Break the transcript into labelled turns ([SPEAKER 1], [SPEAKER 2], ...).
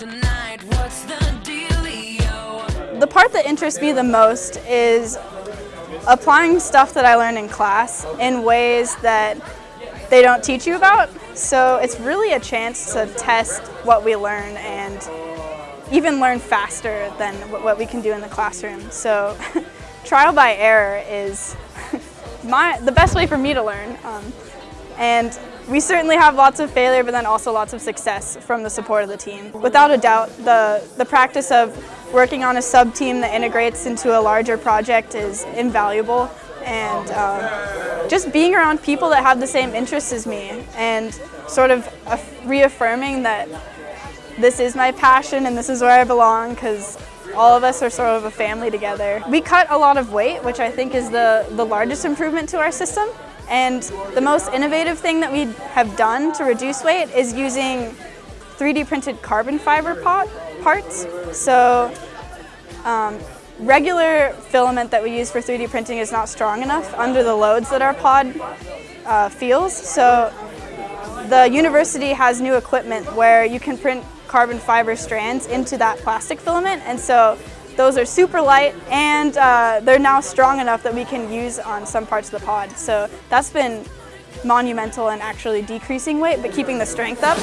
[SPEAKER 1] tonight, what's the dealio? The part that interests me the most is applying stuff that I learned in class in ways that they don't teach you about. So it's really a chance to test what we learn and even learn faster than what we can do in the classroom. So trial by error is my, the best way for me to learn. Um, and we certainly have lots of failure, but then also lots of success from the support of the team. Without a doubt, the, the practice of working on a sub-team that integrates into a larger project is invaluable. And um, just being around people that have the same interests as me and sort of reaffirming that this is my passion and this is where I belong because all of us are sort of a family together. We cut a lot of weight, which I think is the, the largest improvement to our system. And the most innovative thing that we have done to reduce weight is using 3D printed carbon fiber pot, parts. So um, regular filament that we use for 3D printing is not strong enough under the loads that our pod uh, feels. So the university has new equipment where you can print carbon fiber strands into that plastic filament and so those are super light and uh, they're now strong enough that we can use on some parts of the pod. So that's been monumental in actually decreasing weight but keeping the strength up.